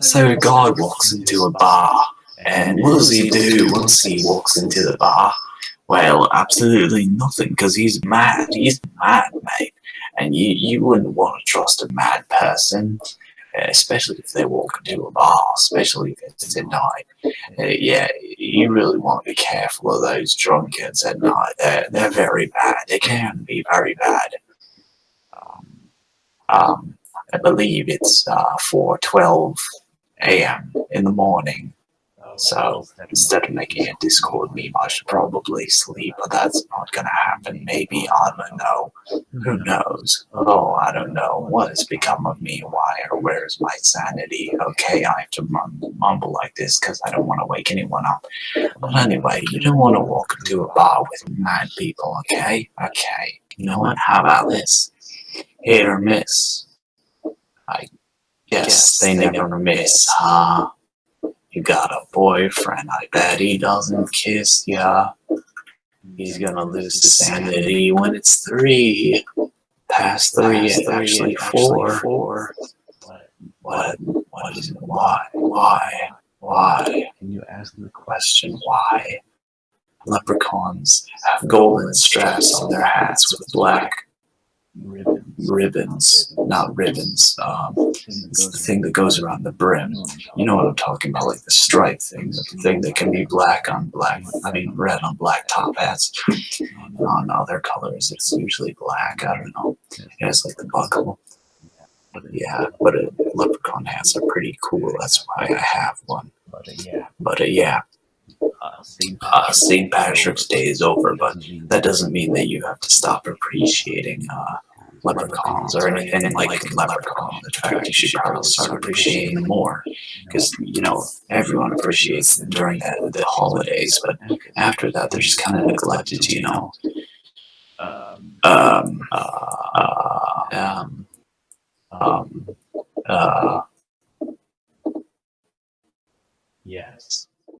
So a guy walks into a bar, and what does he do once he walks into the bar? Well, absolutely nothing, because he's mad. He's mad, mate. And you, you wouldn't want to trust a mad person, especially if they walk into a bar, especially if it's at night. Uh, yeah, you really want to be careful of those drunkards at night. They're, they're very bad. They can be very bad. Um, um, I believe it's uh, 4.12 a.m. in the morning. Oh, so instead of making a Discord meme, I should probably sleep, but that's not gonna happen. Maybe, I don't know. Who mm-hmm. knows? Oh, I don't know. What has become of me? Why or where is my sanity? Okay, I have to mumble like this because I don't want to wake anyone up. But anyway, you don't want to walk into a bar with mad people, okay? Okay. You know what? How about this? Hit or miss. I guess they never miss, huh? You got a boyfriend, I bet he doesn't kiss ya. He's gonna lose his sanity when it's three. Past three, Past three actually four. four. What, what is it? Why? Why? Why? Can you ask the question why? Leprechauns have golden straps on their hats with black ribbons, ribbons not ribbons. Um, it's the thing that goes around the brim. You know what I'm talking about, like the stripe thing, the thing that can be black on black, I mean red on black top hats. On other colors, it's usually black, I don't know. It has like the buckle. But yeah, but uh, leprechaun hats are pretty cool, that's why I have one. But uh, yeah. But uh, yeah. Uh, St. Patrick's Day is over, but that doesn't mean that you have to stop appreciating uh, leprechauns or anything like leprechauns. In fact, you should probably start appreciating them more because, you know, everyone appreciates them during the, the holidays, but after that, they're just kind of neglected, you know. Um, um, uh, um, um, uh, yes.